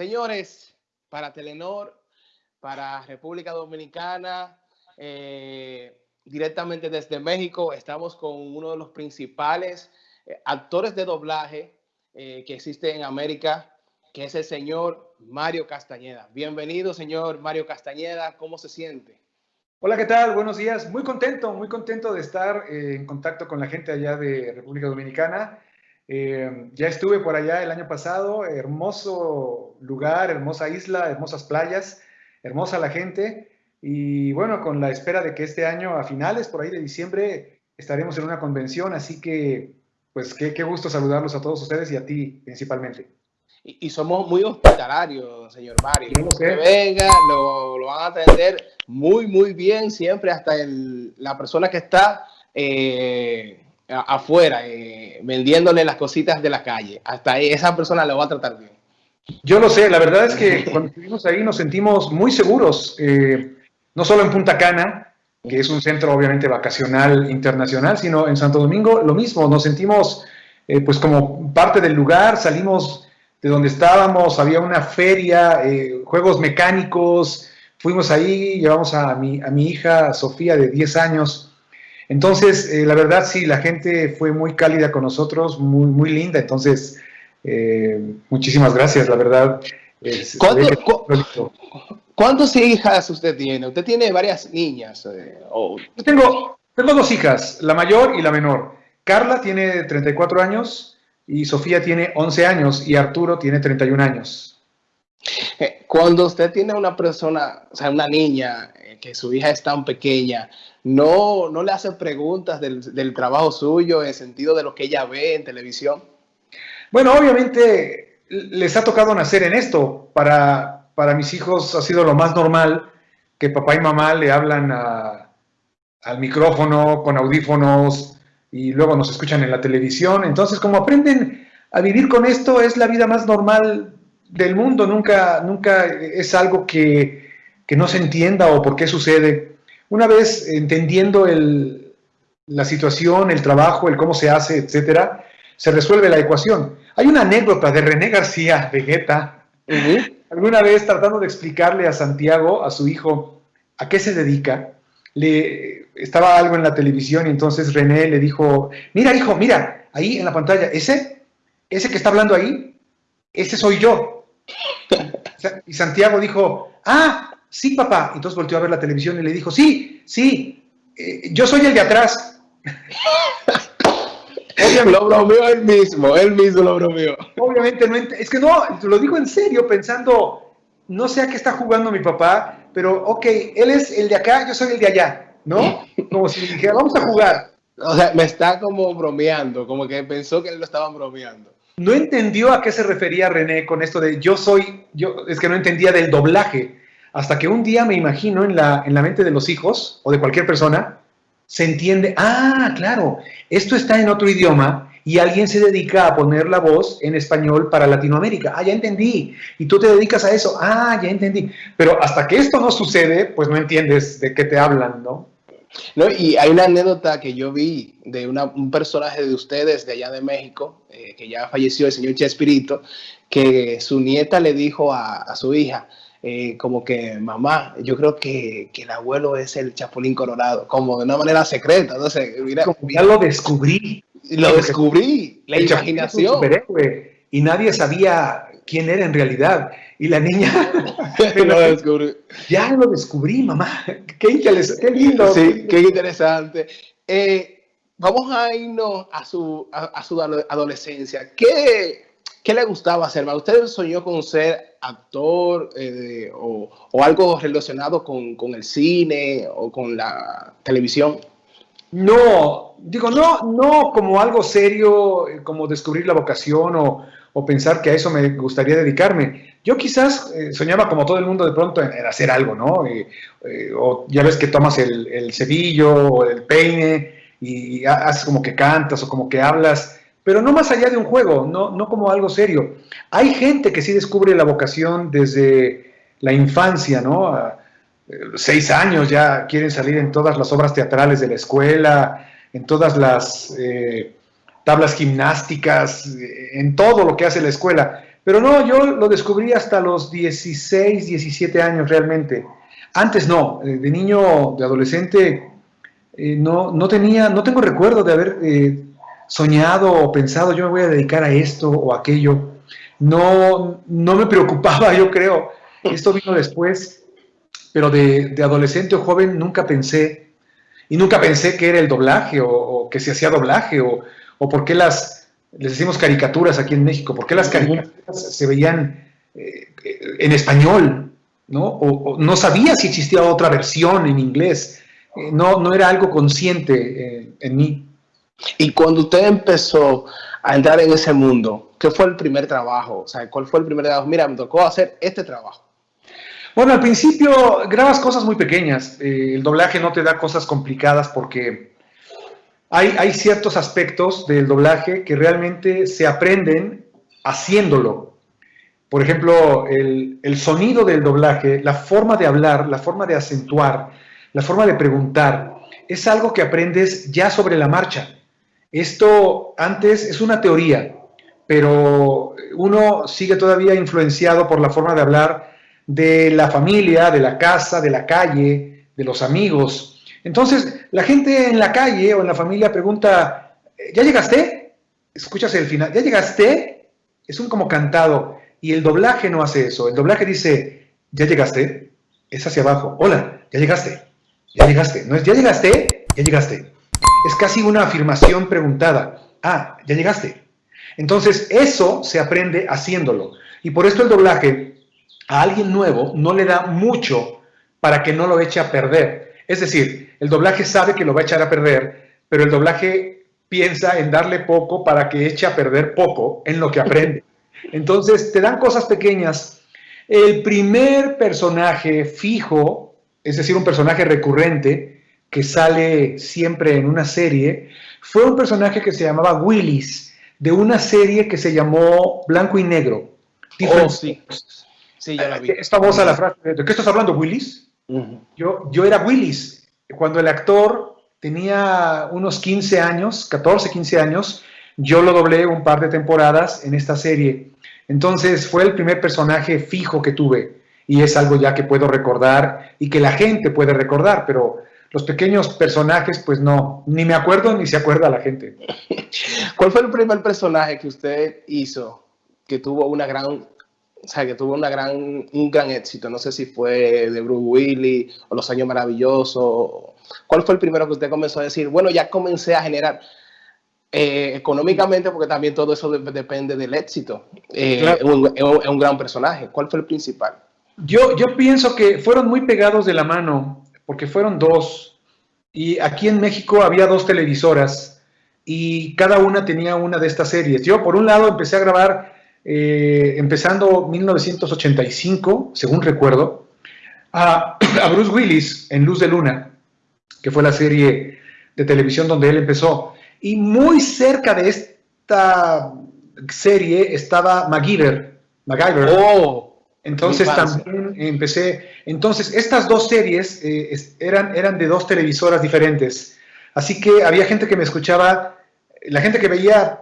Señores, para Telenor, para República Dominicana, eh, directamente desde México, estamos con uno de los principales eh, actores de doblaje eh, que existe en América, que es el señor Mario Castañeda. Bienvenido, señor Mario Castañeda. ¿Cómo se siente? Hola, ¿qué tal? Buenos días. Muy contento, muy contento de estar en contacto con la gente allá de República Dominicana. Eh, ya estuve por allá el año pasado, hermoso lugar, hermosa isla, hermosas playas, hermosa la gente. Y bueno, con la espera de que este año, a finales, por ahí de diciembre, estaremos en una convención. Así que, pues, qué, qué gusto saludarlos a todos ustedes y a ti principalmente. Y, somos muy hospitalarios, señor Mario. Que venga, lo, lo, van a atender muy, muy bien, siempre hasta el, la persona que está eh, afuera, eh, vendiéndole las cositas de la calle. Hasta ahí, esa persona lo va a tratar bien. Yo lo sé, la verdad es que cuando estuvimos ahí nos sentimos muy seguros, eh, no solo en Punta Cana, que es un centro obviamente vacacional internacional, sino en Santo Domingo lo mismo, nos sentimos eh, pues como parte del lugar, salimos de donde estábamos, había una feria, juegos mecánicos, fuimos ahí, llevamos a mi, a mi hija Sofía de 10 años, entonces, eh, la verdad sí, la gente fue muy cálida con nosotros, muy, muy linda. Entonces, eh, muchísimas gracias, la verdad. ¿Cuántas hijas usted tiene? Usted tiene varias niñas. Eh, Yo tengo, tengo dos hijas, la mayor y la menor. Carla tiene 34 años y Sofía tiene 11 años y Arturo tiene 31 años. Cuando usted tiene una persona, o sea, una niña, que su hija es tan pequeña, no, no le hace preguntas del, trabajo suyo en el sentido de lo que ella ve en televisión? Bueno, obviamente les ha tocado nacer en esto. Para, para mis hijos ha sido lo más normal que papá y mamá le hablan al micrófono con audífonos y luego nos escuchan en la televisión. Entonces, como aprenden a vivir con esto, es la vida más normal del mundo. Nunca, nunca es algo que, que no se entienda o por qué sucede. Una vez entendiendo la situación, el trabajo, el cómo se hace, etcétera, se resuelve la ecuación. Hay una anécdota de René García Vegeta, alguna vez tratando de explicarle a Santiago, a su hijo, a qué se dedica, le estaba algo en la televisión y entonces René le dijo, mira hijo, mira, ahí en la pantalla, ese, ese que está hablando ahí, ese soy yo. Y Santiago dijo, ah, sí, papá. Entonces volteó a ver la televisión y le dijo, sí, sí, eh, yo soy el de atrás. Obviamente, lo bromeó él mismo, él mismo lo bromeó. Obviamente no, es que no, lo digo en serio, pensando, no sé a qué está jugando mi papá, pero ok, él es el de acá, yo soy el de allá, ¿no? Como si dijera, vamos a jugar. O sea, me está como bromeando, como que pensó que él lo estaban bromeando. No entendió a qué se refería René con esto de yo soy, yo, es que no entendía del doblaje. Hasta que un día me imagino en la, en la mente de los hijos o de cualquier persona, se entiende, ah, claro, esto está en otro idioma y alguien se dedica a poner la voz en español para Latinoamérica. Ah, ya entendí. Y tú te dedicas a eso. Ah, ya entendí. Pero hasta que esto no sucede, pues no entiendes de qué te hablan, ¿no? No, y hay una anécdota que yo vi de un personaje de ustedes de allá de México, eh, que ya falleció, el señor Chespirito, que su nieta le dijo a, a su hija, eh, como que, mamá, yo creo que, que, el abuelo es el Chapulín Colorado, como de una manera secreta. Entonces, mira, ya lo descubrí. Lo descubrí, la imaginación. y nadie sabía quién era en realidad. Y la niña. lo descubrí. Ya lo descubrí, mamá. Qué, qué lindo. Sí, qué interesante. Eh, vamos a irnos a su, a, a su adolescencia. ¿Qué, ¿Qué le gustaba hacer? ¿Usted soñó con ser actor eh, o, algo relacionado con, el cine o con la televisión? No, digo, no, no como algo serio, eh, como descubrir la vocación o, pensar que a eso me gustaría dedicarme. Yo quizás eh, soñaba como todo el mundo de pronto en, hacer algo, ¿no? o ya ves que tomas el, el cebillo o el peine y haces como que cantas o como que hablas pero no más allá de un juego, no, no como algo serio. Hay gente que sí descubre la vocación desde la infancia, ¿no? A eh, seis años ya quieren salir en todas las obras teatrales de la escuela, en todas las eh, tablas gimnásticas, en todo lo que hace la escuela. Pero no, yo lo descubrí hasta los 16, 17 años realmente. Antes no, eh, de niño, de adolescente, eh, no, no tenía, no tengo recuerdo de haber eh, soñado o pensado yo me voy a dedicar a esto o aquello. No, no me preocupaba, yo creo. Esto vino después, pero de, adolescente o joven nunca pensé, y nunca pensé que era el doblaje o, que se hacía doblaje o, o por qué las, les decimos caricaturas aquí en México, por qué las caricaturas se veían en español, ¿no? O, no sabía si existía otra versión en inglés. Eh, no, no era algo consciente eh, en mí. Y cuando usted empezó a entrar en ese mundo, ¿qué fue el primer trabajo? O sea, ¿cuál fue el primer trabajo? Mira, me tocó hacer este trabajo. Bueno, al principio grabas cosas muy pequeñas. Eh, el doblaje no te da cosas complicadas porque hay, hay ciertos aspectos del doblaje que realmente se aprenden haciéndolo. Por ejemplo, el, sonido del doblaje, la forma de hablar, la forma de acentuar, la forma de preguntar, es algo que aprendes ya sobre la marcha. Esto antes es una teoría, pero uno sigue todavía influenciado por la forma de hablar de la familia, de la casa, de la calle, de los amigos. Entonces, la gente en la calle o en la familia pregunta, ¿ya llegaste? Escuchas el final, ¿ya llegaste? Es un como cantado. Y el doblaje no hace eso. El doblaje dice, ¿ya llegaste? Es hacia abajo. Hola, ya llegaste. Ya llegaste. No es, ¿ya llegaste? Ya llegaste. Es casi una afirmación preguntada. Ah, ya llegaste. Entonces, eso se aprende haciéndolo. Y por esto el doblaje a alguien nuevo no le da mucho para que no lo eche a perder. Es decir, el doblaje sabe que lo va a echar a perder, pero el doblaje piensa en darle poco para que eche a perder poco en lo que aprende. Entonces, te dan cosas pequeñas. El primer personaje fijo, es decir, un personaje recurrente que sale siempre en una serie, fue un personaje que se llamaba Willis, de una serie que se llamó Blanco y Negro. Oh, sí. Sí, ya la vi. Es famosa la frase, ¿de qué estás hablando, Willis? yo, yo era Willis. Cuando el actor tenía unos 15 años, 14, 15 años, yo lo doblé un par de temporadas en esta serie. Entonces fue el primer personaje fijo que tuve y es algo ya que puedo recordar y que la gente puede recordar, pero los pequeños personajes, pues no, ni me acuerdo ni se acuerda la gente. ¿Cuál fue el primer personaje que usted hizo que tuvo una gran, o sea, que tuvo una gran, un gran éxito? No sé si fue de Bruce Willis o Los Años Maravillosos. ¿Cuál fue el primero que usted comenzó a decir, bueno, ya comencé a generar? Eh, económicamente, porque también todo eso depende del éxito. Eh, es, un, gran personaje. ¿Cuál fue el principal? Yo, yo pienso que fueron muy pegados de la mano, porque fueron dos. Y aquí en México había dos televisoras y cada una tenía una de estas series. Yo, por un lado, empecé a grabar eh, empezando 1985, según recuerdo, a, Bruce Willis en Luz de Luna, que fue la serie de televisión donde él empezó. Y muy cerca de esta serie estaba MacGyver. MacGyver. Oh, entonces también empecé. Entonces, estas dos series eh, eran, eran de dos televisoras diferentes. Así que había gente que me escuchaba, la gente que veía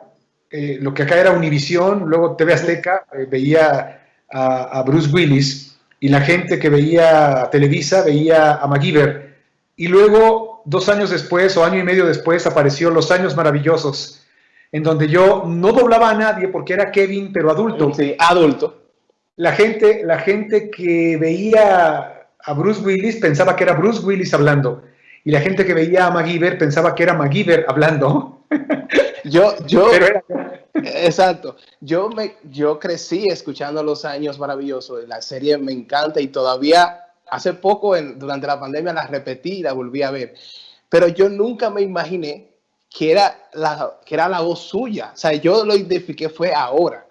eh, lo que acá era Univisión, luego TV Azteca, eh, veía a, a, Bruce Willis, y la gente que veía Televisa veía a MacGyver. Y luego dos años después o año y medio después apareció Los Años Maravillosos, en donde yo no doblaba a nadie porque era Kevin, pero adulto. Sí, adulto. La gente, la gente que veía a Bruce Willis pensaba que era Bruce Willis hablando. Y la gente que veía a MacGyver pensaba que era MacGyver hablando. Yo, yo, exacto. Yo, me, yo crecí escuchando Los Años Maravillosos. La serie me encanta y todavía hace poco, durante la pandemia, la repetí y la volví a ver. Pero yo nunca me imaginé que era la, que era la voz suya. O sea, yo lo identifiqué fue ahora.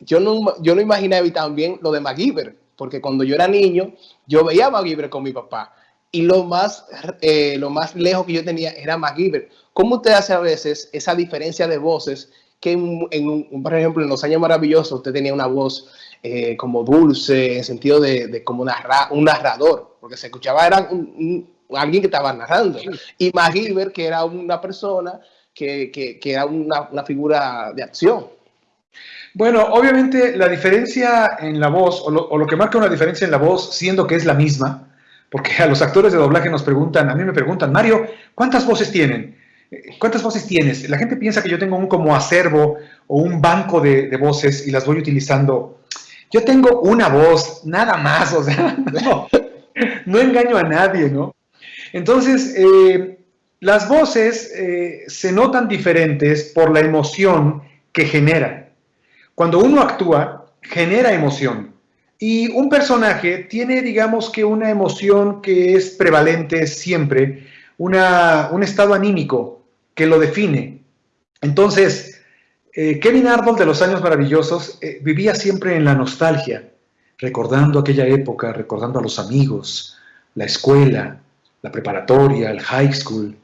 Yo, no, yo no imaginé también lo de MacGyver, porque cuando yo era niño, yo veía a MacGyver con mi papá. Y lo más, eh, lo más lejos que yo tenía era MacGyver. ¿Cómo usted hace a veces esa diferencia de voces que, en, por ejemplo, en Los Años Maravillosos usted tenía una voz eh, como dulce, en sentido de, como un narrador, porque se escuchaba, era alguien que estaba narrando. Y MacGyver, que era una persona que, que, era una, una, figura de acción. Bueno, obviamente la diferencia en la voz, o lo, que marca una diferencia en la voz, siendo que es la misma, porque a los actores de doblaje nos preguntan, a mí me preguntan, Mario, ¿cuántas voces tienen? ¿Cuántas voces tienes? La gente piensa que yo tengo un como acervo o un banco de, voces y las voy utilizando. Yo tengo una voz, nada más, o sea, no, engaño a nadie, ¿no? Entonces, eh, las voces eh, se notan diferentes por la emoción que generan. Cuando uno actúa, genera emoción. Y un personaje tiene, digamos que una emoción que es prevalente siempre, una, un estado anímico que lo define. Entonces, eh, Kevin Arnold de los años maravillosos eh, vivía siempre en la nostalgia, recordando aquella época, recordando a los amigos, la escuela, la preparatoria, el high school,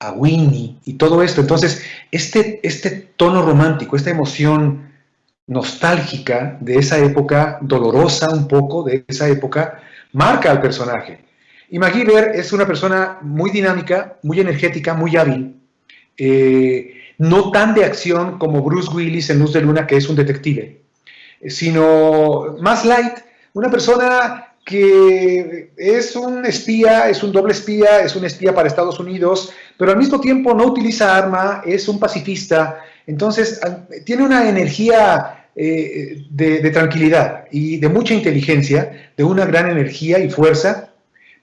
a Winnie y todo esto. Entonces, este, este tono romántico, esta emoción nostálgica de esa época, dolorosa un poco de esa época, marca al personaje. Y MacGyver es una persona muy dinámica, muy energética, muy hábil, eh, no tan de acción como Bruce Willis en Luz de Luna, que es un detective, sino más light, una persona que es un espía, es un doble espía, es un espía para Estados Unidos, pero al mismo tiempo no utiliza arma, es un pacifista, entonces tiene una energía eh, de, tranquilidad y de mucha inteligencia, de una gran energía y fuerza,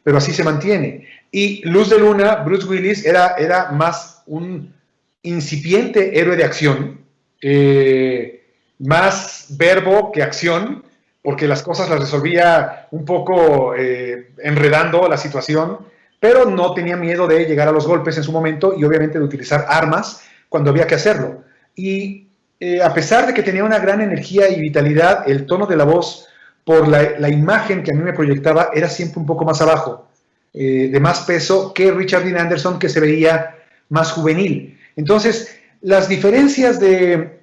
pero así se mantiene. Y Luz de Luna, Bruce Willis, era, era más un incipiente héroe de acción, eh, más verbo que acción, porque las cosas las resolvía un poco eh, enredando la situación, pero no tenía miedo de llegar a los golpes en su momento y obviamente de utilizar armas cuando había que hacerlo. Y eh, a pesar de que tenía una gran energía y vitalidad, el tono de la voz, por la, imagen que a mí me proyectaba, era siempre un poco más abajo, eh, de más peso que Richard Dean Anderson, que se veía más juvenil. Entonces, las diferencias de,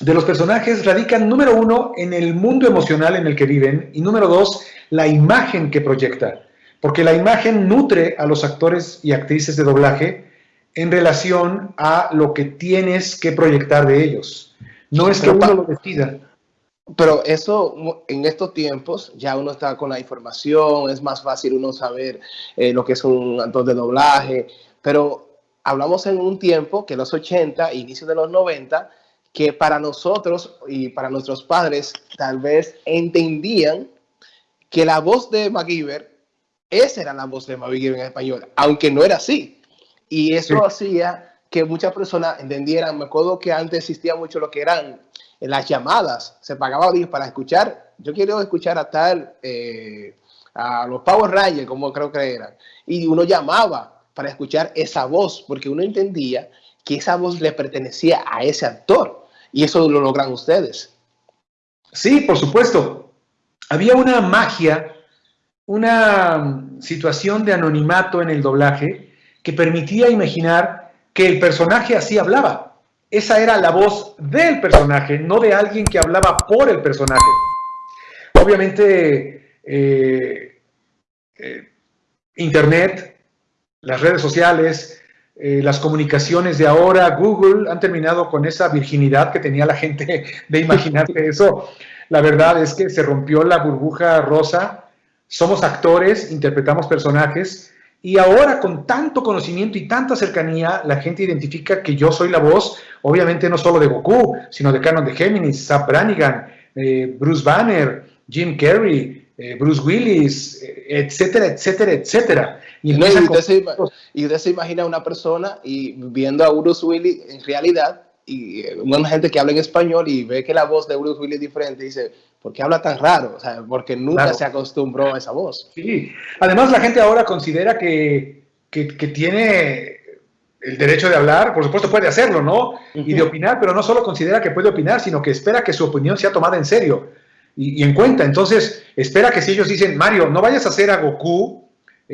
de los personajes radican, número uno, en el mundo emocional en el que viven y número dos, la imagen que proyecta. Porque la imagen nutre a los actores y actrices de doblaje en relación a lo que tienes que proyectar de ellos. No es que uno lo decida. Pero eso en estos tiempos ya uno está con la información, es más fácil uno saber eh, lo que es un actor de doblaje, pero hablamos en un tiempo que los 80, inicio de los 90, que para nosotros y para nuestros padres tal vez entendían que la voz de MacGyver, esa era la voz de MacGyver en español, aunque no era así. Y eso hacía que muchas personas entendieran, me acuerdo que antes existía mucho lo que eran las llamadas, se pagaba para escuchar, yo quiero escuchar a tal, eh, a los Power Rangers, como creo que eran, y uno llamaba para escuchar esa voz, porque uno entendía que esa voz le pertenecía a ese actor. Y eso lo logran ustedes. Sí, por supuesto. Había una magia, una situación de anonimato en el doblaje que permitía imaginar que el personaje así hablaba. Esa era la voz del personaje, no de alguien que hablaba por el personaje. Obviamente, eh, eh, Internet, las redes sociales, eh, las comunicaciones de ahora, Google, han terminado con esa virginidad que tenía la gente de imaginarse eso. La verdad es que se rompió la burbuja rosa, somos actores, interpretamos personajes, y ahora con tanto conocimiento y tanta cercanía, la gente identifica que yo soy la voz, obviamente no solo de Goku, sino de Canon de Géminis, Zap Brannigan, eh, Bruce Banner, Jim Carrey, eh, Bruce Willis, etcétera, etcétera, etcétera. Y, usted se, y, usted se, imagina una persona y viendo a Bruce Willis en realidad, y eh, una gente que habla en español y ve que la voz de Bruce Willis es diferente, dice, ¿por qué habla tan raro? O sea, porque nunca se acostumbró a esa voz. Sí, además la gente ahora considera que, que, tiene el derecho de hablar, por supuesto puede hacerlo, ¿no? Y de opinar, pero no solo considera que puede opinar, sino que espera que su opinión sea tomada en serio y, en cuenta. Entonces, espera que si ellos dicen, Mario, no vayas a hacer a Goku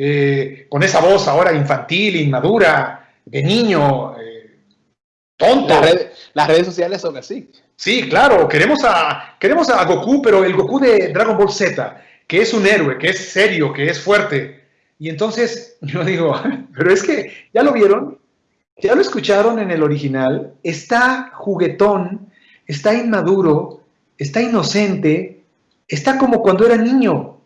eh, con esa voz ahora infantil, inmadura, de niño, eh, tonto. Las redes, sociales son así. Sí, claro, queremos a, queremos a Goku, pero el Goku de Dragon Ball Z, que es un héroe, que es serio, que es fuerte. Y entonces yo digo, pero es que, ¿ya lo vieron? ¿Ya lo escucharon en el original? Está juguetón, está inmaduro, está inocente, está como cuando era niño.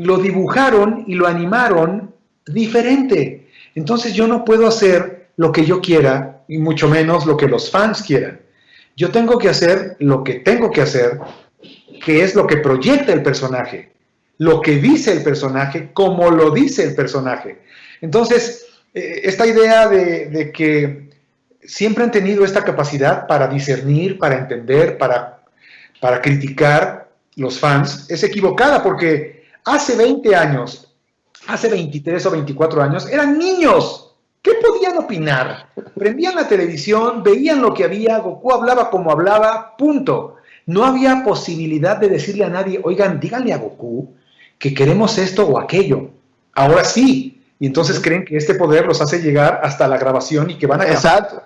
Lo dibujaron y lo animaron diferente. Entonces yo no puedo hacer lo que yo quiera y mucho menos lo que los fans quieran. Yo tengo que hacer lo que tengo que hacer, que es lo que proyecta el personaje, lo que dice el personaje, como lo dice el personaje. Entonces, eh, esta idea de, que siempre han tenido esta capacidad para discernir, para entender, para, para criticar los fans, es equivocada porque hace 20 años, hace 23 o 24 años, eran niños. ¿Qué podían opinar? Prendían la televisión, veían lo que había, Goku hablaba como hablaba, punto. No había posibilidad de decirle a nadie, oigan, díganle a Goku que queremos esto o aquello. Ahora sí, y entonces creen que este poder los hace llegar hasta la grabación y que van a exacto.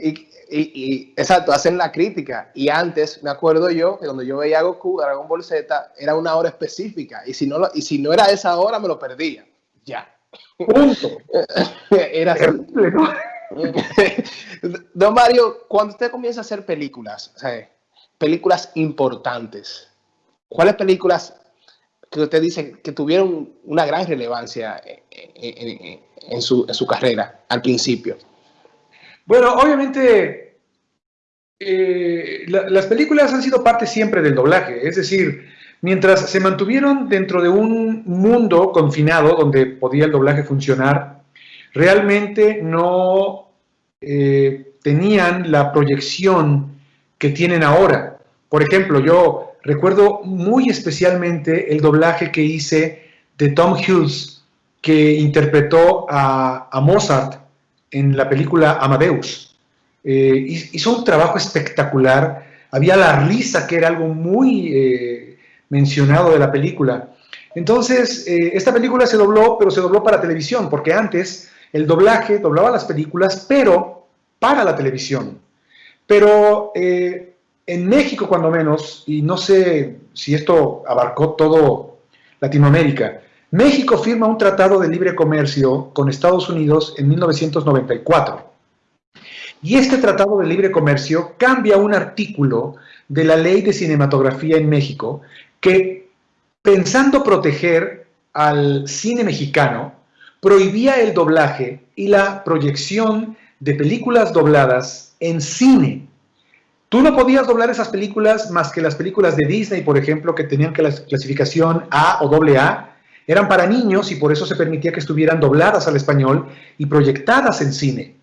Y, y, exacto, hacen la crítica. Y antes, me acuerdo yo, que cuando yo veía a Goku, Dragon Ball Z, era una hora específica. Y si no, y si no era esa hora, me lo perdía. Ya. Punto. era así. Don Mario, cuando usted comienza a hacer películas, películas importantes, ¿cuáles películas que usted dice que tuvieron una gran relevancia en, su, carrera al principio? Bueno, obviamente eh, las películas han sido parte siempre del doblaje, es decir, mientras se mantuvieron dentro de un mundo confinado donde podía el doblaje funcionar, realmente no eh, tenían la proyección que tienen ahora. Por ejemplo, yo recuerdo muy especialmente el doblaje que hice de Tom Hughes, que interpretó a, Mozart en la película Amadeus. Eh, hizo un trabajo espectacular, había la risa, que era algo muy eh, mencionado de la película. Entonces, eh, esta película se dobló, pero se dobló para televisión, porque antes el doblaje doblaba las películas, pero para la televisión. Pero en México, cuando menos, y no sé si esto abarcó todo Latinoamérica, México firma un tratado de libre comercio con Estados Unidos en 1994. Y este tratado de libre comercio cambia un artículo de la ley de cinematografía en México que, pensando proteger al cine mexicano, prohibía el doblaje y la proyección de películas dobladas en cine Tú no podías doblar esas películas más que las películas de Disney, por ejemplo, que tenían que la clasificación A o AA, eran para niños y por eso se permitía que estuvieran dobladas al español y proyectadas en cine.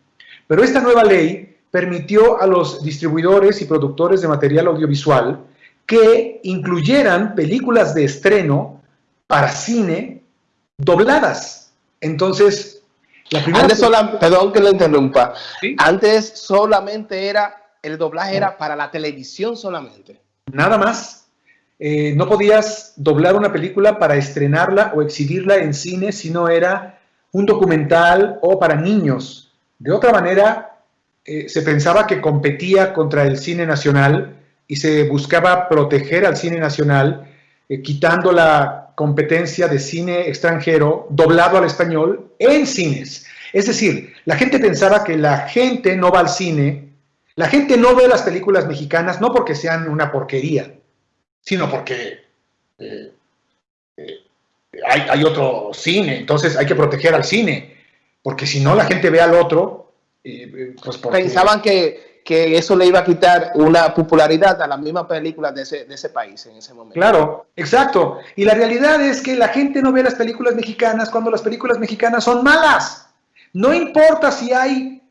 Pero esta nueva ley permitió a los distribuidores y productores de material audiovisual que incluyeran películas de estreno para cine dobladas. Entonces, la primera... Antes perdón que lo interrumpa. Antes solamente era el doblaje era para la televisión solamente. Nada más. Eh, no podías doblar una película para estrenarla o exhibirla en cine si no era un documental o para niños. De otra manera, eh, se pensaba que competía contra el cine nacional y se buscaba proteger al cine nacional, eh, quitando la competencia de cine extranjero doblado al español en cines. Es decir, la gente pensaba que la gente no va al cine la gente no ve las películas mexicanas no porque sean una porquería, sino porque eh, eh, hay, otro cine, entonces hay que proteger al cine, porque si no la gente ve al otro, eh, pues Pensaban que, eso le iba a quitar una popularidad a las mismas películas de ese, de ese país en ese momento. Claro, exacto. Y la realidad es que la gente no ve las películas mexicanas cuando las películas mexicanas son malas. No importa si hay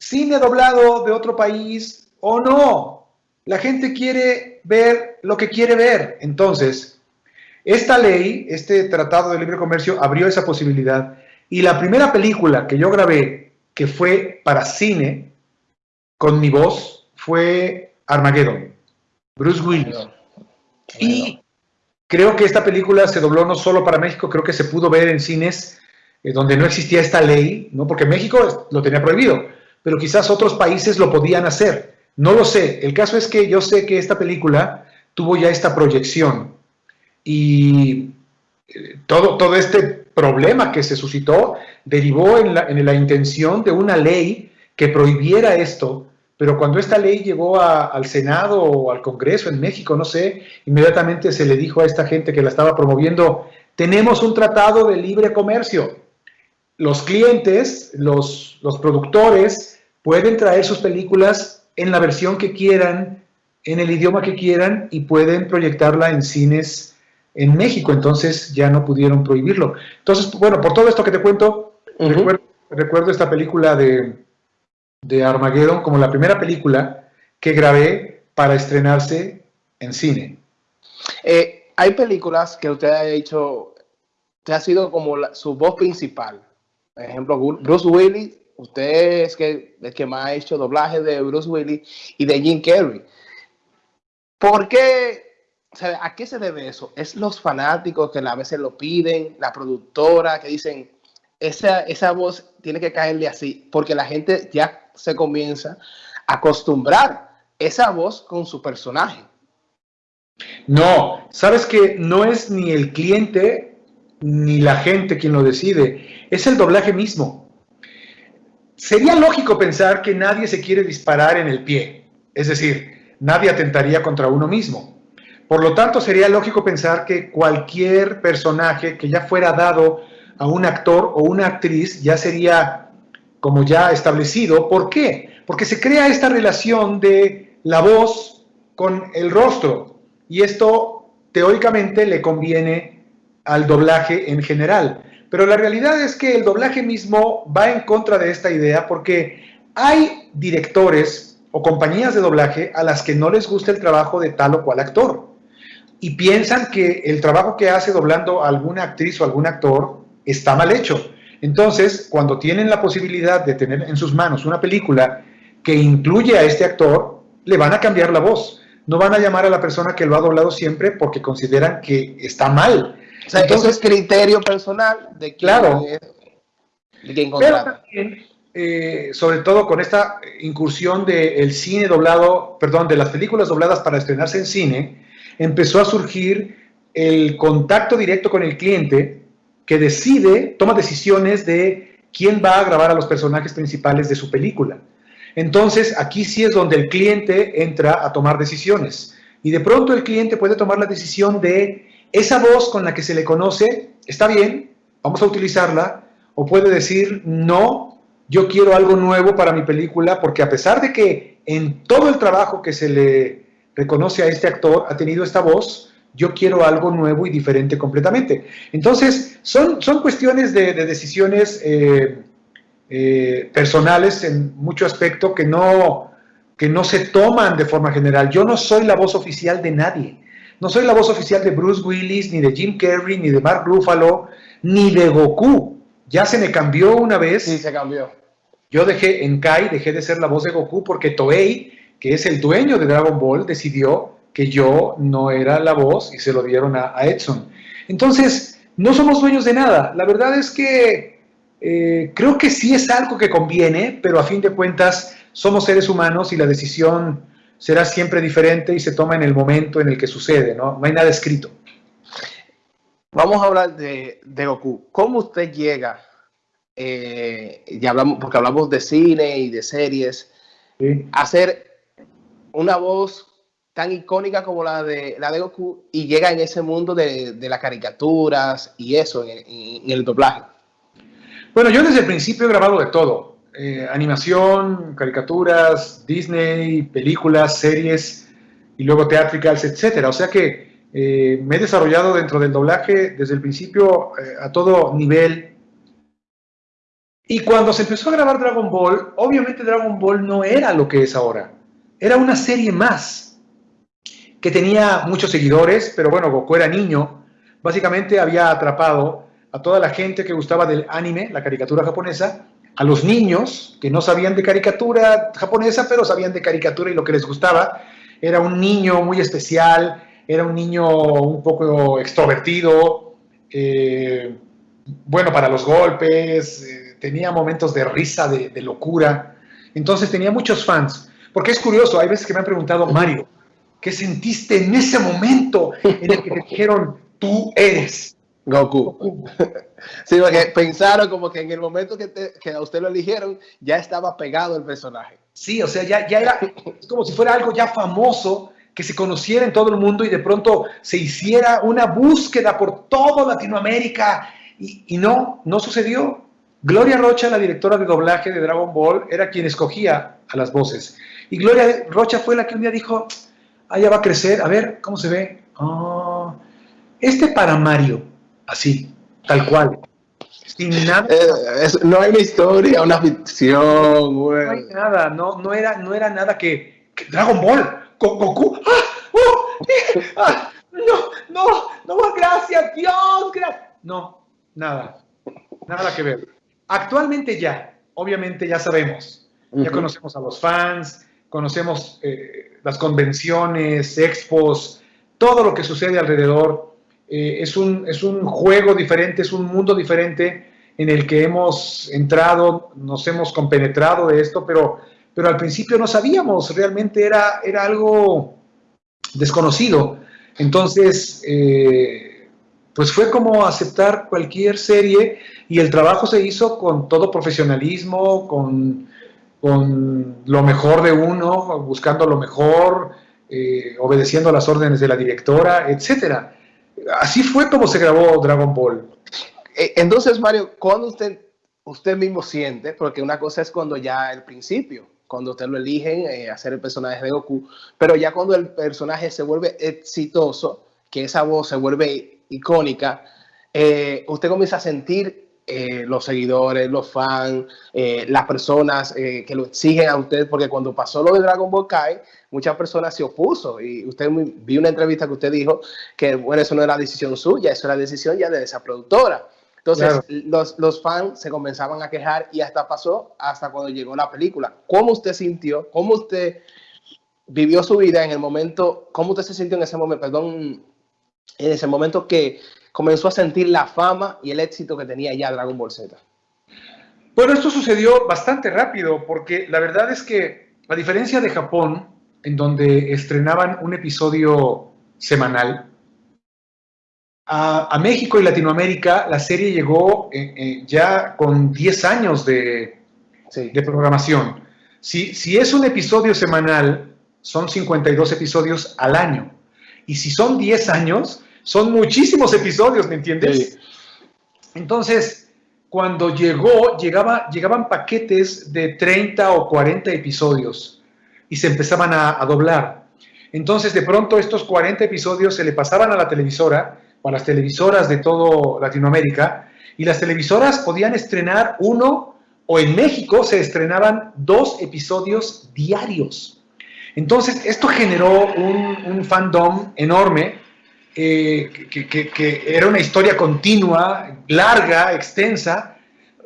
cine doblado de otro país o no. La gente quiere ver lo que quiere ver. Entonces, esta ley, este Tratado de Libre Comercio abrió esa posibilidad. Y la primera película que yo grabé, que fue para cine, con mi voz, fue Armageddon, Bruce Willis. Y creo que esta película se dobló no solo para México, creo que se pudo ver en cines eh, donde no existía esta ley, ¿no? porque México lo tenía prohibido pero quizás otros países lo podían hacer. No lo sé. El caso es que yo sé que esta película tuvo ya esta proyección y eh, todo, todo este problema que se suscitó derivó en la, en la intención de una ley que prohibiera esto pero cuando esta ley llegó al Senado o al Congreso en México, no sé, inmediatamente se le dijo a esta gente que la estaba promoviendo, tenemos un tratado de libre comercio. Los clientes, los, los productores, pueden traer sus películas en la versión que quieran, en el idioma que quieran y pueden proyectarla en cines en México. Entonces ya no pudieron prohibirlo. Entonces, bueno, por todo esto que te cuento, recuerdo esta película de de Armageddon como la primera película que grabé para estrenarse en cine. Eh, hay películas que usted ha dicho, usted ha sido como su voz principal. Por ejemplo, Bruce Willis, usted es que, el que más ha hecho doblaje de Bruce Willis y de Jim Carrey. ¿Por qué? ¿A qué se debe eso? ¿Es los fanáticos que a veces lo piden, la productora que dicen, esa, esa voz tiene que caerle así, porque la gente ya se comienza a acostumbrar esa voz con su personaje. No, sabes que no es ni el cliente ni la gente quien lo decide, es el doblaje mismo. Sería lógico pensar que nadie se quiere disparar en el pie, es decir, nadie atentaría contra uno mismo. Por lo tanto, sería lógico pensar que cualquier personaje que ya fuera dado a un actor o una actriz ya sería como ya establecido. ¿Por qué? Porque se crea esta relación de la voz con el rostro y esto teóricamente le conviene al doblaje en general. Pero la realidad es que el doblaje mismo va en contra de esta idea porque hay directores o compañías de doblaje a las que no les gusta el trabajo de tal o cual actor y piensan que el trabajo que hace doblando a alguna actriz o algún actor está mal hecho. Entonces, cuando tienen la posibilidad de tener en sus manos una película que incluye a este actor, le van a cambiar la voz. No van a llamar a la persona que lo ha doblado siempre porque consideran que está mal. O sea, Entonces, es criterio personal de quien, claro, de Pero también, eh, sobre todo con esta incursión del cine doblado, perdón, de las películas dobladas para estrenarse en cine, empezó a surgir el contacto directo con el cliente que decide, toma decisiones de quién va a grabar a los personajes principales de su película. Entonces, aquí sí es donde el cliente entra a tomar decisiones. Y de pronto el cliente puede tomar la decisión de esa voz con la que se le conoce, está bien, vamos a utilizarla, o puede decir, no, yo quiero algo nuevo para mi película, porque a pesar de que en todo el trabajo que se le reconoce a este actor ha tenido esta voz, yo quiero algo nuevo y diferente completamente. Entonces, son, son cuestiones de, decisiones eh, eh, personales en mucho aspecto que no, que no se toman de forma general. Yo no soy la voz oficial de nadie. No soy la voz oficial de Bruce Willis, ni de Jim Carrey, ni de Mark Ruffalo, ni de Goku. Ya se me cambió una vez. Sí, se cambió. Yo dejé en Kai, dejé de ser la voz de Goku porque Toei, que es el dueño de Dragon Ball, decidió que yo no era la voz y se lo dieron a, Edson. Entonces, no somos dueños de nada. La verdad es que eh, creo que sí es algo que conviene, pero a fin de cuentas somos seres humanos y la decisión será siempre diferente y se toma en el momento en el que sucede, ¿no? No hay nada escrito. Vamos a hablar de, Goku. ¿Cómo usted llega? Eh, ya hablamos, porque hablamos de cine y de series, a ser una voz tan icónica como la de, la de Goku y llega en ese mundo de, de las caricaturas y eso, en, el doblaje? Bueno, yo desde el principio he grabado de todo. Eh, animación, caricaturas, Disney, películas, series y luego teatricals, etcétera. O sea que eh, me he desarrollado dentro del doblaje desde el principio eh, a todo nivel. Y cuando se empezó a grabar Dragon Ball, obviamente Dragon Ball no era lo que es ahora. Era una serie más que tenía muchos seguidores, pero bueno, Goku era niño, básicamente había atrapado a toda la gente que gustaba del anime, la caricatura japonesa, a los niños que no sabían de caricatura japonesa, pero sabían de caricatura y lo que les gustaba. Era un niño muy especial, era un niño un poco extrovertido, eh, bueno para los golpes, eh, tenía momentos de risa, de, de locura. Entonces tenía muchos fans. Porque es curioso, hay veces que me han preguntado, Mario, ¿Qué sentiste en ese momento en el que te dijeron, tú eres Goku? Sí, porque pensaron como que en el momento que, a usted lo eligieron, ya estaba pegado el personaje. Sí, o sea, ya, ya era como si fuera algo ya famoso, que se conociera en todo el mundo y de pronto se hiciera una búsqueda por toda Latinoamérica. Y, y no, no sucedió. Gloria Rocha, la directora de doblaje de Dragon Ball, era quien escogía a las voces. Y Gloria Rocha fue la que un día dijo, allá va a crecer, a ver, ¿cómo se ve? Oh, este para Mario, así, tal cual. Sin nada. Eh, no hay una historia, una ficción, güey. No hay nada, no, no, era, no era nada que, Dragon Ball, con Goku. ¡Ah! ¡Oh! ¡Ah! No, no, no, gracias, Dios, gracias. No, nada, nada que ver. Actualmente ya, obviamente ya sabemos, ya conocemos a los fans, conocemos eh, las convenciones, expos, todo lo que sucede alrededor. Eh, es, un, es un juego diferente, es un mundo diferente en el que hemos entrado, nos hemos compenetrado de esto, pero, pero al principio no sabíamos, realmente era, era algo desconocido. Entonces, eh, pues fue como aceptar cualquier serie y el trabajo se hizo con todo profesionalismo, con, con lo mejor de uno, buscando lo mejor, eh, obedeciendo las órdenes de la directora, etcétera. Así fue como se grabó Dragon Ball. Eh, entonces, Mario, ¿cuándo usted, usted mismo siente? Porque una cosa es cuando ya el principio, cuando usted lo eligen eh, hacer el personaje de Goku, pero ya cuando el personaje se vuelve exitoso, que esa voz se vuelve icónica, usted comienza a sentir eh, los seguidores, los fans, eh, las personas eh, que lo exigen a usted, porque cuando pasó lo de Dragon Ball Kai, muchas personas se opuso y usted vi una entrevista que usted dijo que bueno, eso no era decisión suya, eso era decisión ya de esa productora. Entonces los, los, fans se comenzaban a quejar y hasta pasó hasta cuando llegó la película. ¿Cómo usted sintió? ¿Cómo usted vivió su vida en el momento? ¿Cómo usted se sintió en ese momento? Perdón, en ese momento que comenzó a sentir la fama y el éxito que tenía ya Dragon Ball Z? Bueno, esto sucedió bastante rápido porque la verdad es que, a diferencia de Japón, en donde estrenaban un episodio semanal, a, México y Latinoamérica la serie llegó eh, eh, ya con 10 años de, de programación. Si, si, es un episodio semanal, son 52 episodios al año. Y si son 10 años, son muchísimos episodios, ¿me entiendes? Entonces, cuando llegó, llegaba, llegaban paquetes de 30 o 40 episodios y se empezaban a, doblar. Entonces, de pronto, estos 40 episodios se le pasaban a la televisora, o a las televisoras de todo Latinoamérica, y las televisoras podían estrenar uno, o en México se estrenaban dos episodios diarios. Entonces, esto generó un, un fandom enorme que, era una historia continua, larga, extensa,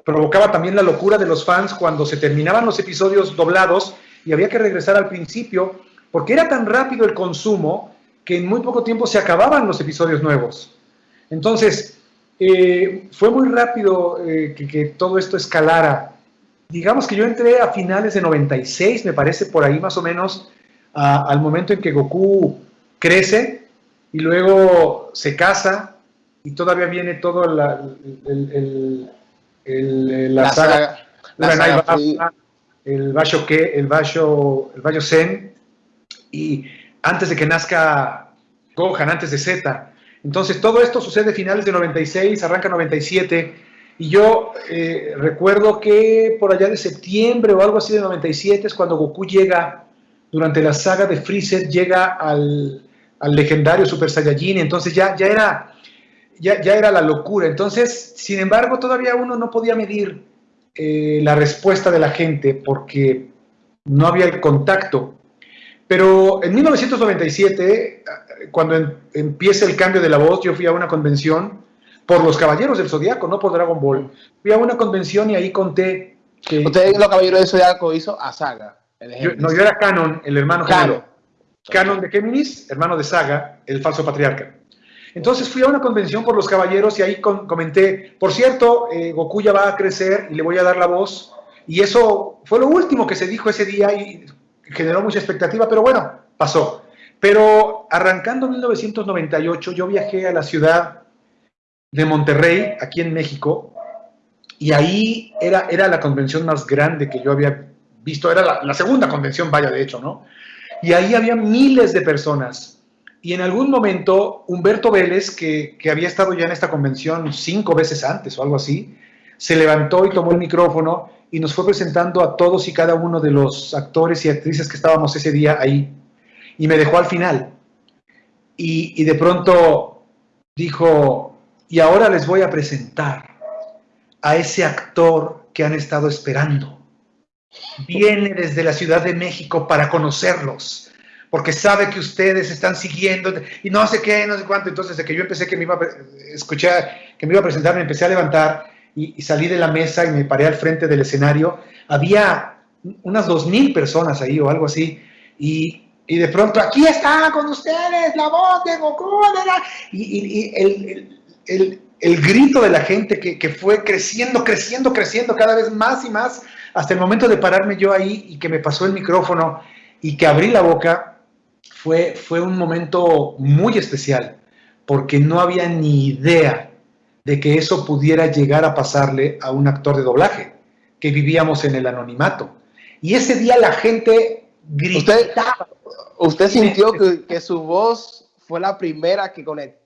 provocaba también la locura de los fans cuando se terminaban los episodios doblados y había que regresar al principio, porque era tan rápido el consumo que en muy poco tiempo se acababan los episodios nuevos. Entonces, eh, fue muy rápido eh, que, todo esto escalara. Digamos que yo entré a finales de 96, me parece por ahí más o menos, al momento en que Goku crece y luego se casa y todavía viene todo la, el, el, la, saga, el Basho que, el Basho, el Basho Zen, y antes de que nazca Gohan, antes de Z. Entonces todo esto sucede a finales de 96, arranca 97, y yo eh, recuerdo que por allá de septiembre o algo así de 97 es cuando Goku llega, durante la saga de Freezer, llega al, al legendario Super Saiyajin, entonces ya, ya, era, ya, ya era la locura. Entonces, sin embargo, todavía uno no podía medir eh, la respuesta de la gente porque no había el contacto. Pero en 1997, cuando em, empieza el cambio de la voz, yo fui a una convención por los Caballeros del Zodiaco, no por Dragon Ball. Fui a una convención y ahí conté que... Usted, los Caballeros del Zodiaco, hizo a Saga. no, yo era Canon, el hermano Canon. Canon de Géminis, hermano de Saga, el falso patriarca. Entonces fui a una convención por los caballeros y ahí comenté, por cierto, eh, Goku ya va a crecer y le voy a dar la voz. Y eso fue lo último que se dijo ese día y generó mucha expectativa, pero bueno, pasó. Pero arrancando 1998, yo viajé a la ciudad de Monterrey, aquí en México, y ahí era, era la convención más grande que yo había visto, era la, segunda convención, vaya, de hecho, ¿no? Y ahí había miles de personas. Y en algún momento, Humberto Vélez, que, que había estado ya en esta convención cinco veces antes o algo así, se levantó y tomó el micrófono y nos fue presentando a todos y cada uno de los actores y actrices que estábamos ese día ahí. Y me dejó al final. Y, y de pronto dijo, y ahora les voy a presentar a ese actor que han estado esperando. Viene desde la Ciudad de México para conocerlos, porque sabe que ustedes están siguiendo y no sé qué, no sé cuánto. Entonces, de que yo empecé que me iba a escuchar, que me iba a presentar, me empecé a levantar y, salí de la mesa y me paré al frente del escenario. Había unas dos mil personas ahí o algo así. Y, y, de pronto, aquí está con ustedes la voz de Goku. Y, el, el grito de la gente que, que, fue creciendo, creciendo, creciendo cada vez más y más, hasta el momento de pararme yo ahí y que me pasó el micrófono y que abrí la boca, fue, fue un momento muy especial, porque no había ni idea de que eso pudiera llegar a pasarle a un actor de doblaje, que vivíamos en el anonimato. Y ese día la gente gritaba. ¿Usted, sintió que, que su voz fue la primera que conectó?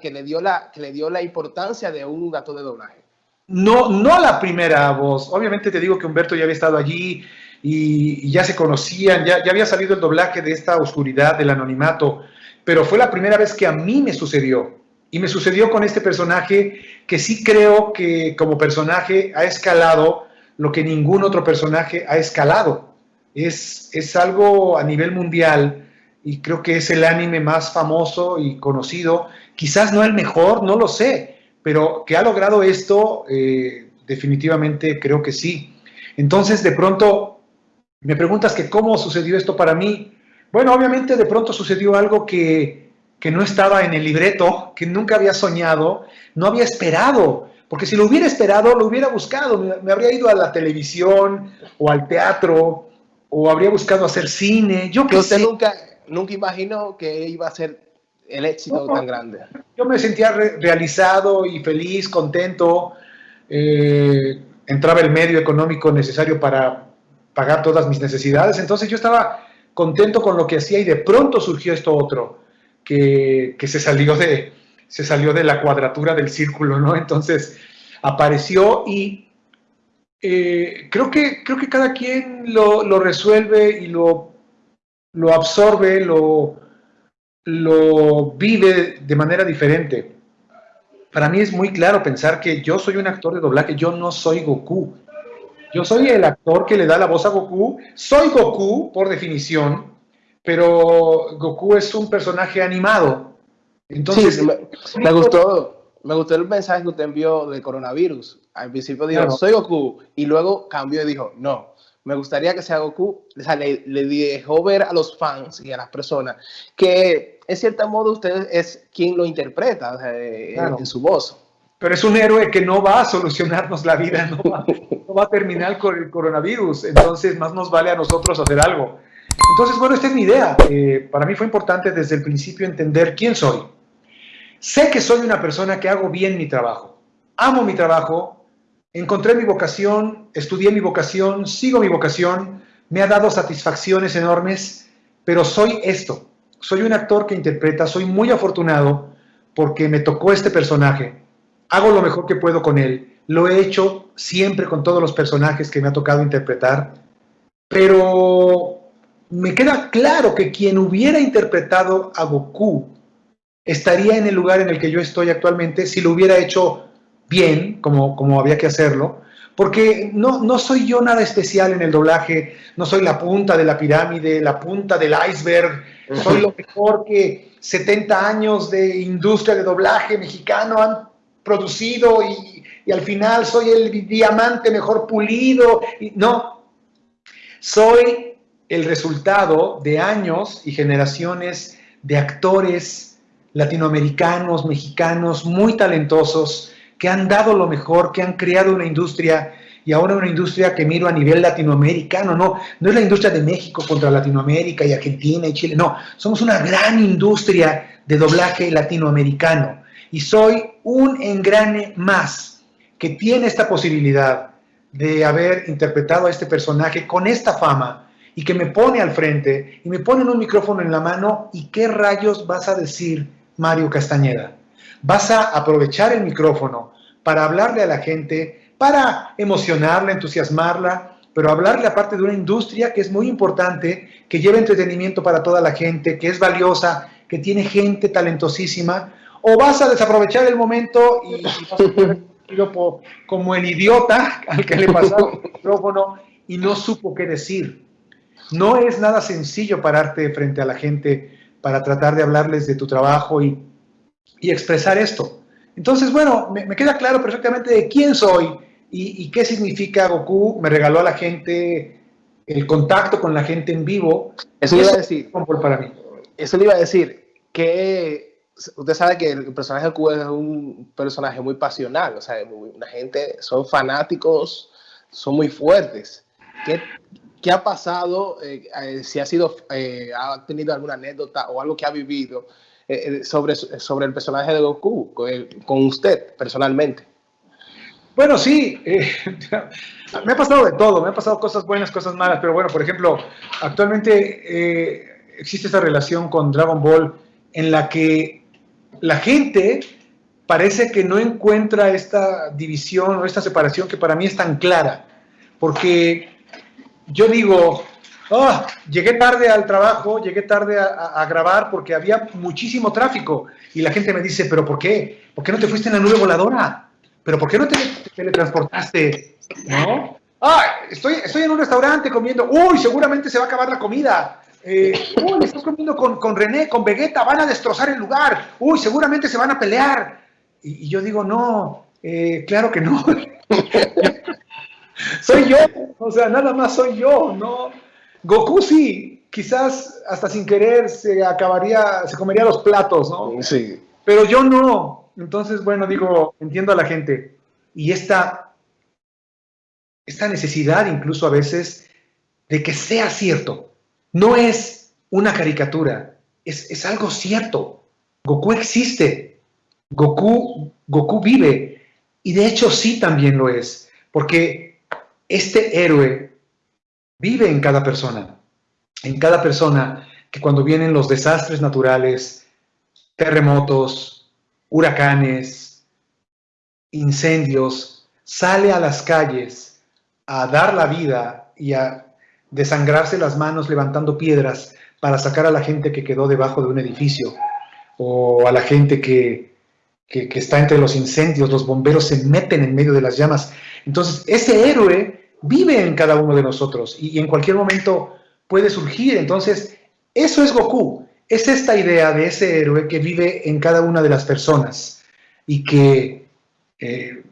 Que le dio la, que le dio la importancia de un gato de doblaje. No, no la primera voz. Obviamente te digo que Humberto ya había estado allí y, ya se conocían, ya, ya había salido el doblaje de esta oscuridad, del anonimato, pero fue la primera vez que a mí me sucedió. Y me sucedió con este personaje que sí creo que como personaje ha escalado lo que ningún otro personaje ha escalado. Es, es algo a nivel mundial y creo que es el anime más famoso y conocido, quizás no el mejor, no lo sé, pero que ha logrado esto, eh, definitivamente creo que sí. Entonces, de pronto, me preguntas que cómo sucedió esto para mí. Bueno, obviamente de pronto sucedió algo que, que no estaba en el libreto, que nunca había soñado, no había esperado, porque si lo hubiera esperado, lo hubiera buscado, me, habría ido a la televisión o al teatro, o habría buscado hacer cine, yo que nunca nunca imaginó que iba a ser el éxito tan grande. Yo me sentía realizado y feliz, contento. Eh, entraba el medio económico necesario para pagar todas mis necesidades. Entonces yo estaba contento con lo que hacía y de pronto surgió esto otro, que, se, salió de, se salió de la cuadratura del círculo, ¿no? Entonces apareció y eh, creo, que, creo que cada quien lo, lo resuelve y lo lo absorbe, lo, lo vive de manera diferente. Para mí es muy claro pensar que yo soy un actor de doblaje, yo no soy Goku. Yo soy el actor que le da la voz a Goku. Soy Goku, por definición, pero Goku es un personaje animado. Entonces, me, gustó, me gustó el mensaje que usted envió del coronavirus. Al principio dijo, soy Goku, y luego cambió y dijo, no, me gustaría que sea Goku, o sea, le, dejó ver a los fans y a las personas que en cierto modo usted es quien lo interpreta en, su voz. Pero es un héroe que no va a solucionarnos la vida, no va, a terminar con el coronavirus, entonces más nos vale a nosotros hacer algo. Entonces, bueno, esta es mi idea. Eh, para mí fue importante desde el principio entender quién soy. Sé que soy una persona que hago bien mi trabajo. Amo mi trabajo, Encontré mi vocación, estudié mi vocación, sigo mi vocación, me ha dado satisfacciones enormes, pero soy esto. Soy un actor que interpreta, soy muy afortunado porque me tocó este personaje. Hago lo mejor que puedo con él. Lo he hecho siempre con todos los personajes que me ha tocado interpretar, pero me queda claro que quien hubiera interpretado a Goku estaría en el lugar en el que yo estoy actualmente si lo hubiera hecho bien, como, como había que hacerlo, porque no, no soy yo nada especial en el doblaje, no soy la punta de la pirámide, la punta del iceberg, soy lo mejor que 70 años de industria de doblaje mexicano han producido y, y al final soy el diamante mejor pulido. No, soy el resultado de años y generaciones de actores latinoamericanos, mexicanos, muy talentosos, que han dado lo mejor, que han creado una industria y ahora una industria que miro a nivel latinoamericano, no, no es la industria de México contra Latinoamérica y Argentina y Chile, no, somos una gran industria de doblaje latinoamericano y soy un engrane más que tiene esta posibilidad de haber interpretado a este personaje con esta fama y que me pone al frente y me pone un micrófono en la mano y qué rayos vas a decir, Mario Castañeda. Vas a aprovechar el micrófono para hablarle a la gente, para emocionarla, entusiasmarla, pero hablarle aparte de una industria que es muy importante, que lleva entretenimiento para toda la gente, que es valiosa, que tiene gente talentosísima, o vas a desaprovechar el momento y, y vas a como el idiota al que le pasó el micrófono y no supo qué decir. No es nada sencillo pararte frente a la gente para tratar de hablarles de tu trabajo y, y expresar esto. Entonces, bueno, me, me, queda claro perfectamente de quién soy y, y, qué significa Goku. Me regaló a la gente el contacto con la gente en vivo. Eso le iba a decir. Para mí. Eso le iba a decir que usted sabe que el personaje de Goku es un personaje muy pasional. O sea, una gente, son fanáticos, son muy fuertes. ¿Qué, ¿Qué ha pasado? Eh, eh, si ha sido, eh, ha tenido alguna anécdota o algo que ha vivido eh, sobre, sobre el personaje de Goku con usted personalmente. Bueno, sí, me ha pasado de todo, me ha pasado cosas buenas, cosas malas, pero bueno, por ejemplo, actualmente existe esta relación con Dragon Ball en la que la gente parece que no encuentra esta división o esta separación que para mí es tan clara, porque yo digo, oh, llegué tarde al trabajo, llegué tarde a, grabar porque había muchísimo tráfico. Y la gente me dice, ¿pero por qué? ¿Por qué no te fuiste en la nube voladora? ¿Pero por qué no te, teletransportaste? ¿No? Ah, estoy, estoy en un restaurante comiendo. Uy, seguramente se va a acabar la comida. Eh, uy, estoy comiendo con, con, René, con Vegeta, van a destrozar el lugar. Uy, seguramente se van a pelear. Y, y yo digo, no, eh, claro que no. soy yo, o sea, nada más soy yo, ¿no? Goku sí, quizás hasta sin querer se acabaría, se comería los platos, ¿no? Sí. Pero yo no. Entonces, bueno, digo, entiendo a la gente. Y esta, esta necesidad incluso a veces de que sea cierto. No es una caricatura, es, es algo cierto. Goku existe. Goku, Goku vive. Y de hecho sí también lo es. Porque este héroe vive en cada persona, en cada persona que cuando vienen los desastres naturales, terremotos, huracanes, incendios, sale a las calles a dar la vida y a desangrarse las manos levantando piedras para sacar a la gente que quedó debajo de un edificio o a la gente que, que, está entre los incendios, los bomberos se meten en medio de las llamas. Entonces, ese héroe vive en cada uno de nosotros y, en cualquier momento puede surgir. Entonces, eso es Goku. Es esta idea de ese héroe que vive en cada una de las personas y que eh,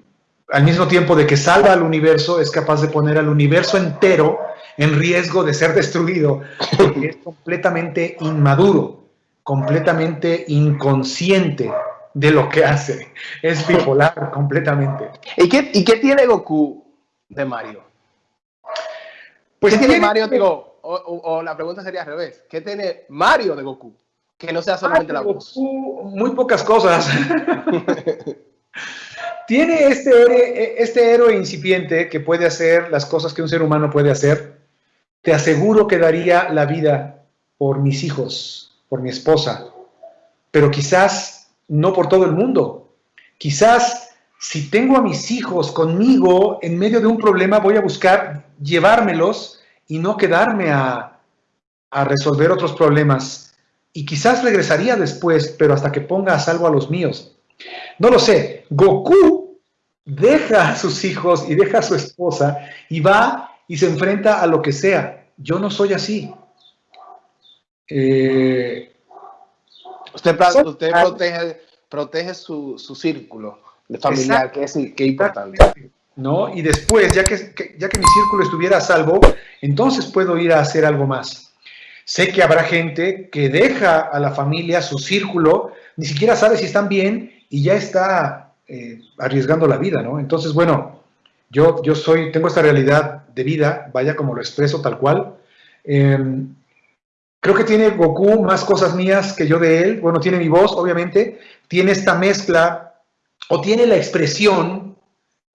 al mismo tiempo de que salva al universo, es capaz de poner al universo entero en riesgo de ser destruido, porque es completamente inmaduro, completamente inconsciente de lo que hace. Es bipolar completamente. ¿Y qué, y qué tiene Goku de Mario? Pues ¿Qué tiene Mario, digo, o, la pregunta sería al revés, ¿qué tiene Mario de Goku? Que no sea solamente la voz. muy pocas cosas. tiene este, este héroe incipiente que puede hacer las cosas que un ser humano puede hacer. Te aseguro que daría la vida por mis hijos, por mi esposa, pero quizás no por todo el mundo. Quizás si tengo a mis hijos conmigo en medio de un problema, voy a buscar llevármelos y no quedarme a, resolver otros problemas. Y quizás regresaría después, pero hasta que ponga a salvo a los míos. No lo sé. Goku deja a sus hijos y deja a su esposa y va y se enfrenta a lo que sea. Yo no soy así. Eh, usted, usted protege, protege su, su círculo familiar, que es, que importante. ¿no? Y después, ya que, ya que mi círculo estuviera a salvo, entonces puedo ir a hacer algo más. Sé que habrá gente que deja a la familia, su círculo, ni siquiera sabe si están bien y ya está eh, arriesgando la vida, ¿no? Entonces, bueno, yo, yo soy, tengo esta realidad de vida, vaya como lo expreso tal cual. Em, creo que tiene Goku más cosas mías que yo de él. Bueno, tiene mi voz, obviamente. Tiene esta mezcla o tiene la expresión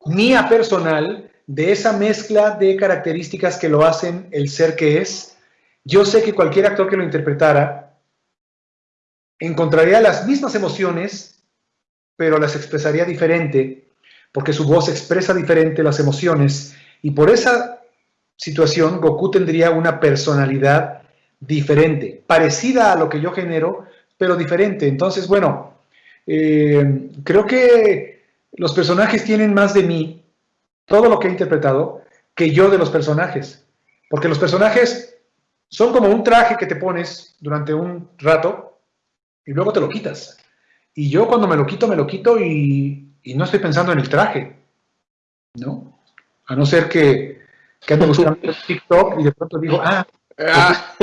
mía personal de esa mezcla de características que lo hacen el ser que es. Yo sé que cualquier actor que lo interpretara encontraría las mismas emociones, pero las expresaría diferente, porque su voz expresa diferente las emociones, y por esa situación Goku tendría una personalidad diferente, parecida a lo que yo genero, pero diferente. Entonces, bueno, eh, creo que los personajes tienen más de mí, todo lo que he interpretado, que yo de los personajes. Porque los personajes son como un traje que te pones durante un rato y luego te lo quitas. Y yo cuando me lo quito, me lo quito y, no estoy pensando en el traje, ¿no? A no ser que, que ande buscando TikTok y de pronto digo, ah, ah.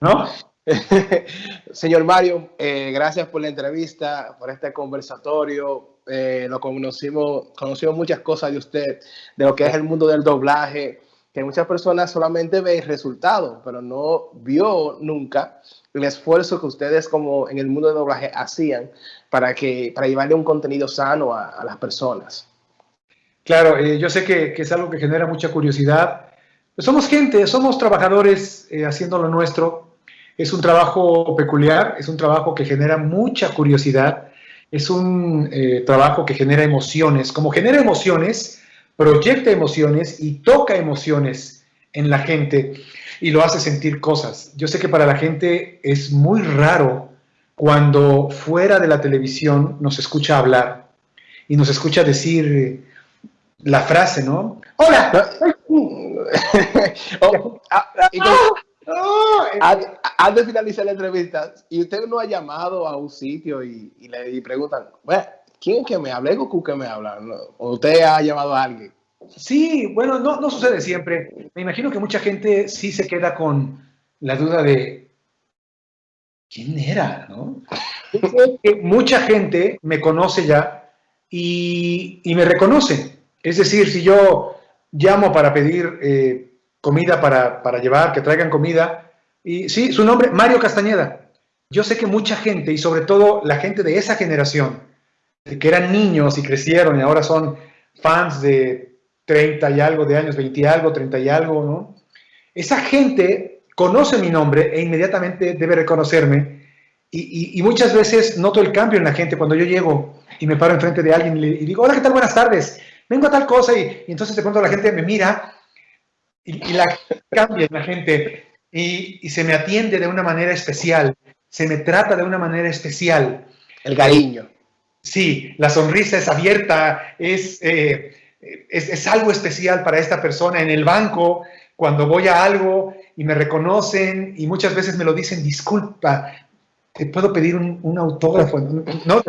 ¿no? Señor Mario, eh, gracias por la entrevista, por este conversatorio. Eh, lo conocimos, conocimos muchas cosas de usted, de lo que es el mundo del doblaje, que muchas personas solamente ven el resultado, pero no vio nunca el esfuerzo que ustedes como en el mundo del doblaje hacían para, que, para llevarle un contenido sano a, las personas. Claro, eh, yo sé que, que, es algo que genera mucha curiosidad. Pues somos gente, somos trabajadores haciendo lo nuestro, es un trabajo peculiar, es un trabajo que genera mucha curiosidad, es un eh, trabajo que genera emociones. Como genera emociones, proyecta emociones y toca emociones en la gente y lo hace sentir cosas. Yo sé que para la gente es muy raro cuando fuera de la televisión nos escucha hablar y nos escucha decir la frase, ¿no? ¡Hola! oh, ah, antes de finalizar la entrevista, y usted no ha llamado a un sitio y, le preguntan, ¿quién es que me habla? ¿Es Goku que me habla? ¿O usted ha llamado a alguien? Sí, bueno, no, no sucede siempre. Me imagino que mucha gente sí se queda con la duda de quién era, ¿no? mucha gente me conoce ya y, me reconoce. Es decir, si yo llamo para pedir eh, comida para, para llevar, que traigan comida. Y sí, su nombre, Mario Castañeda. Yo sé que mucha gente, y sobre todo la gente de esa generación, que eran niños y crecieron y ahora son fans de 30 y algo de años, 20 y algo, 30 y algo, ¿no? Esa gente conoce mi nombre e inmediatamente debe reconocerme. Y, y, muchas veces noto el cambio en la gente cuando yo llego y me paro enfrente de alguien y, y digo, hola, ¿qué tal? Buenas tardes. Vengo a tal cosa y entonces de pronto la gente me mira y, la cambia la gente y, se me atiende de una manera especial, se me trata de una manera especial. El cariño. Sí, la sonrisa es abierta, es, eh, es, es, algo especial para esta persona en el banco, cuando voy a algo y me reconocen y muchas veces me lo dicen, disculpa, te puedo pedir un, un autógrafo. No,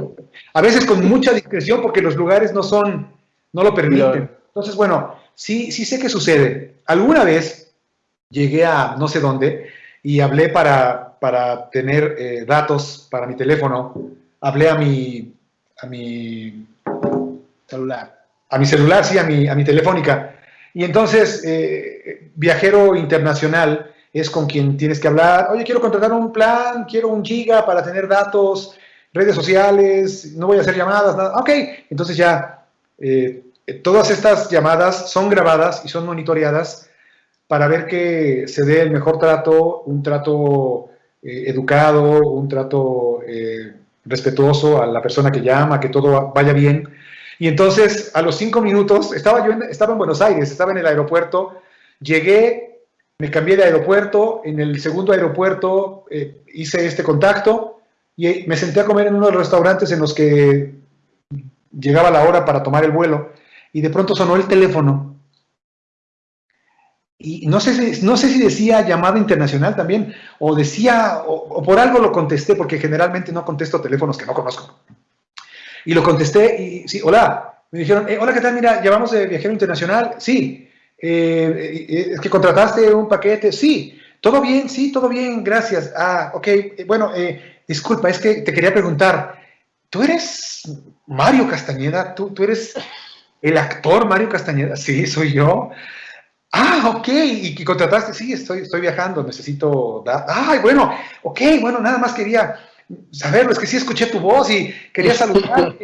a veces con mucha discreción porque los lugares no son, no lo permiten. Entonces, bueno, sí, sí sé que sucede. Alguna vez llegué a no sé dónde y hablé para, para tener eh, datos para mi teléfono. Hablé a mi, a mi celular. A mi celular, sí, a mi, a mi telefónica. Y entonces, eh, viajero internacional es con quien tienes que hablar. Oye, quiero contratar un plan, quiero un giga para tener datos, redes sociales, no voy a hacer llamadas, nada. Ok, entonces ya eh, todas estas llamadas son grabadas y son monitoreadas para ver que se dé el mejor trato, un trato eh, educado, un trato eh, respetuoso a la persona que llama, que todo vaya bien. Y entonces, a los cinco minutos, estaba yo en, estaba en Buenos Aires, estaba en el aeropuerto, llegué, me cambié de aeropuerto, en el segundo aeropuerto eh, hice este contacto y me senté a comer en uno de los restaurantes en los que llegaba la hora para tomar el vuelo y de pronto sonó el teléfono. Y no sé, si, no sé si decía llamada internacional también, o decía, o, por algo lo contesté, porque generalmente no contesto teléfonos que no conozco. Y lo contesté y, sí, hola. Me dijeron, eh, hola, ¿qué tal? Mira, llamamos de viajero internacional. Sí. Eh, eh, ¿Es que contrataste un paquete? Sí. ¿Todo bien? Sí, todo bien, gracias. Ah, ok. Bueno, disculpa, es que te quería preguntar, ¿tú eres Mario Castañeda? ¿Tú, tú eres el actor Mario Castañeda, sí, soy yo. Ah, ok, y, contrataste, sí, estoy, estoy viajando, necesito dar. Ay, bueno, ok, bueno, nada más quería saberlo, es que sí escuché tu voz y quería saludar.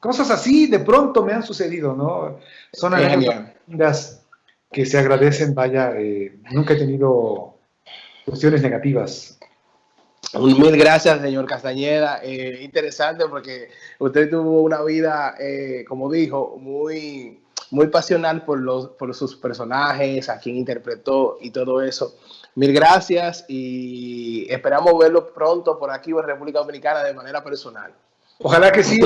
Cosas así de pronto me han sucedido, ¿no? Son anécdotas que se agradecen, vaya, eh, nunca he tenido cuestiones negativas. Mil gracias, señor Castañeda. Eh, interesante porque usted tuvo una vida, eh, como dijo, muy, muy pasional por, los, por sus personajes, a quien interpretó y todo eso. Mil gracias y esperamos verlo pronto por aquí en República Dominicana de manera personal. Ojalá que sí,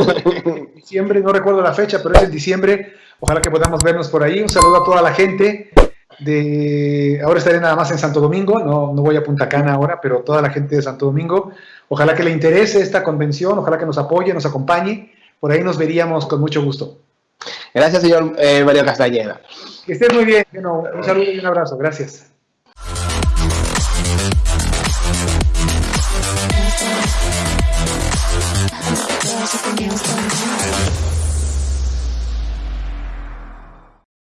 en diciembre, no recuerdo la fecha, pero es en diciembre. Ojalá que podamos vernos por ahí. Un saludo a toda la gente de... Ahora estaré nada más en Santo Domingo, no, no voy a Punta Cana ahora, pero toda la gente de Santo Domingo. Ojalá que le interese esta convención, ojalá que nos apoye, nos acompañe. Por ahí nos veríamos con mucho gusto. Gracias, señor eh, Mario Castañeda. Que estés muy bien. un saludo y un abrazo. Gracias.